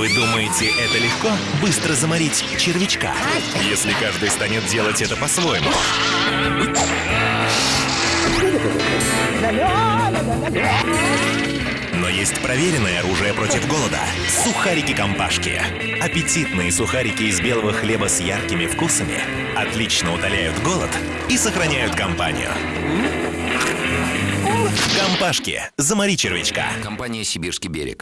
Вы думаете, это легко? Быстро заморить червячка, если каждый станет делать это по-своему. Но есть проверенное оружие против голода – сухарики-компашки. Аппетитные сухарики из белого хлеба с яркими вкусами отлично утоляют голод и сохраняют компанию. Компашки. Замори червячка. Компания «Сибирский берег».